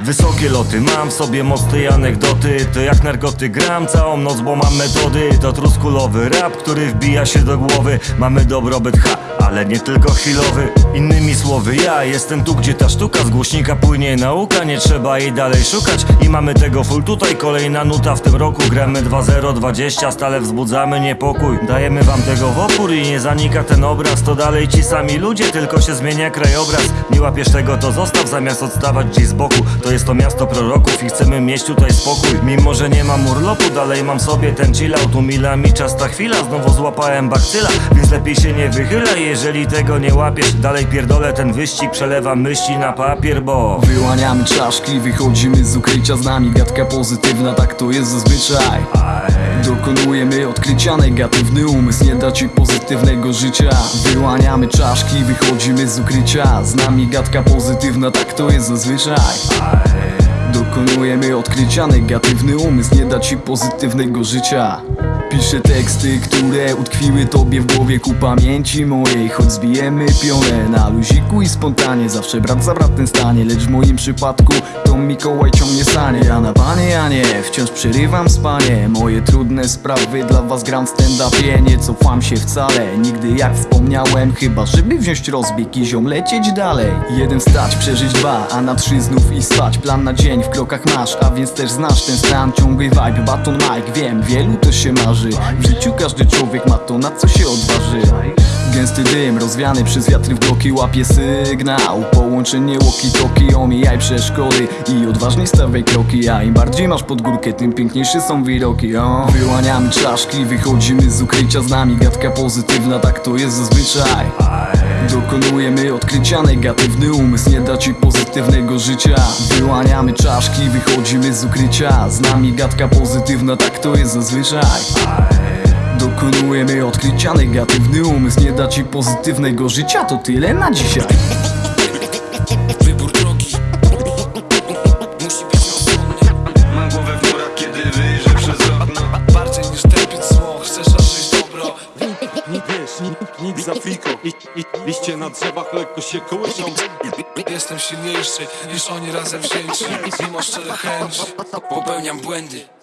Wysokie loty, mam w sobie moc tej anegdoty. To jak narkotyk gram całą noc, bo mam metody. To truskulowy rap, który wbija się do głowy. Mamy dobrobyt, ha, ale nie tylko chwilowy Innymi słowy, ja jestem tu, gdzie ta sztuka Z głośnika płynie. Nauka, nie trzeba jej dalej szukać I mamy tego full. Tutaj, kolejna nuta w tym roku Gramy 2-0-20, stale wzbudzamy niepokój. Dajemy wam tego w opór i nie zanika ten obraz To dalej ci sami ludzie, tylko się zmienia krajobraz. Nie łapiesz tego, to zostaw, zamiast odstawać gdzieś z boku. To jest to miasto proroków i chcemy mieć tutaj spokój. Mimo, że nie mam urlopu, dalej mam sobie ten chillout Umila mi czas ta chwila, znowu złapałem bakcyla Więc lepiej się nie wychylaj, jeżeli tego nie łapiesz Dalej pierdolę ten wyścig, przelewam myśli na papier, bo Wyłaniamy czaszki, wychodzimy z ukrycia z nami Gadka pozytywna, tak to jest zazwyczaj. Dokonujemy odkrycia, negatywny umysł nie da ci pozytywnego życia. Wyłaniamy czaszki, wychodzimy z ukrycia Z nami gadka pozytywna, tak to jest zazwyczaj. Dokonujemy odkrycia, negatywny umysł nie da ci pozytywnego życia Piszę teksty, które utkwiły tobie w głowie ku pamięci mojej. Choć zbijemy pionę na luziku i spontanie Zawsze brat za bratem stanie, lecz w moim przypadku to Mikołaj ciągnie sanie Ja na panie, ja nie, wciąż przerywam spanie. Moje trudne sprawy dla was gram w stand-upie. Nie cofam się wcale, nigdy jak wspomniałem. Chyba żeby wziąć rozbieg i ziom lecieć dalej. Jeden wstać, przeżyć dwa, a na trzy znów i spać. Plan na dzień w krokach masz, a więc też znasz ten stan. Ciągły vibe, baton mic, wiem, wielu to się marzy W życiu każdy człowiek ma to, na co się odważy. Gęsty dym, rozwiany przez wiatry w bloki Łapie sygnał, połączenie walkie-talkie Omijaj przeszkody i odważnie stawiaj kroki. A im bardziej masz pod górkę, tym piękniejsze są widoki o. Wyłaniamy czaszki, wychodzimy z ukrycia. Z nami Gadka pozytywna, tak to jest zazwyczaj Dokonujemy odkrycia, negatywny umysł nie da ci pozytywnego życia. Wyłaniamy czaszki, wychodzimy z ukrycia. Z nami gadka pozytywna, tak to jest zazwyczaj. Dokonujemy odkrycia, negatywny umysł nie da ci pozytywnego życia. To tyle na dzisiaj nic, za fiko. Liście na drzewach lekko się kołyszą. Jestem silniejszy niż oni razem wzięci. Mimo szczerych chęci Popełniam błędy